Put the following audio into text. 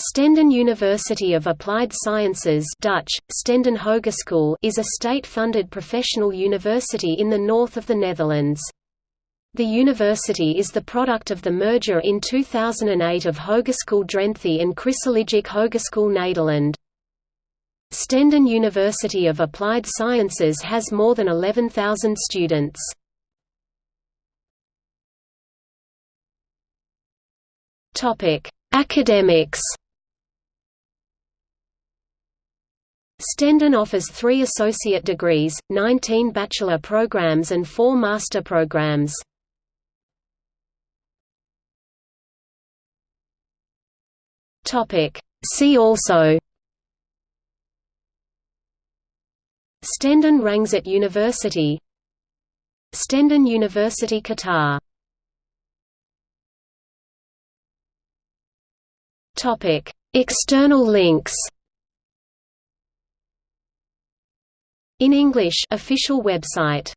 Stenden University of Applied Sciences Dutch, Stenden Hogeschool is a state-funded professional university in the north of the Netherlands. The university is the product of the merger in 2008 of Hogeschool Drenthe and Christelijke Hogeschool Nederland. Stenden University of Applied Sciences has more than 11,000 students. Academics Stenden offers three associate degrees, 19 bachelor programs and four master programs. See also. Stenden Rangsit University. Stenden University Qatar. External links In English official website